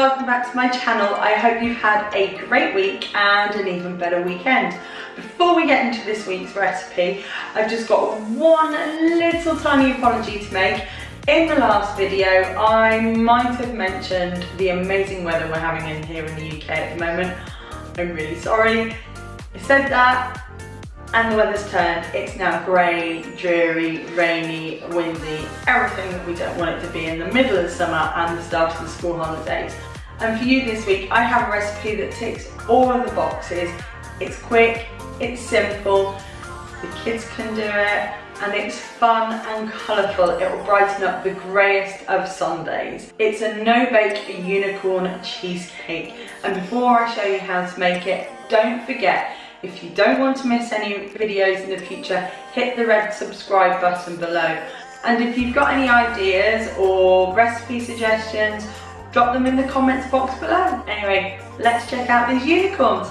welcome back to my channel. I hope you've had a great week and an even better weekend. Before we get into this week's recipe, I've just got one little tiny apology to make. In the last video, I might have mentioned the amazing weather we're having in here in the UK at the moment. I'm really sorry. I said that, and the weather's turned. It's now grey, dreary, rainy, windy, everything that we don't want it to be in the middle of summer and the start of the school holidays. And for you this week, I have a recipe that ticks all of the boxes. It's quick, it's simple, the kids can do it, and it's fun and colourful. It will brighten up the greyest of Sundays. It's a no-bake unicorn cheesecake. And before I show you how to make it, don't forget if you don't want to miss any videos in the future, hit the red subscribe button below. And if you've got any ideas or recipe suggestions, drop them in the comments box below. Anyway, let's check out these unicorns.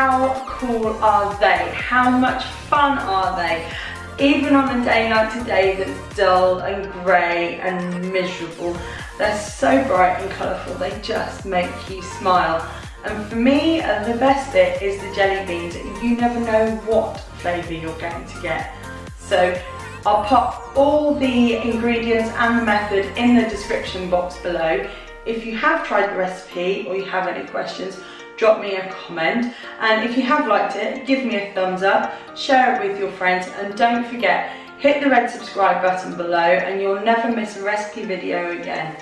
How cool are they? How much fun are they? Even on a day like today that's dull and grey and miserable, they're so bright and colourful, they just make you smile. And for me, uh, the best bit is the jelly beans. You never know what flavour you're going to get. So I'll pop all the ingredients and the method in the description box below. If you have tried the recipe or you have any questions, drop me a comment. And if you have liked it, give me a thumbs up, share it with your friends, and don't forget, hit the red subscribe button below and you'll never miss a recipe video again.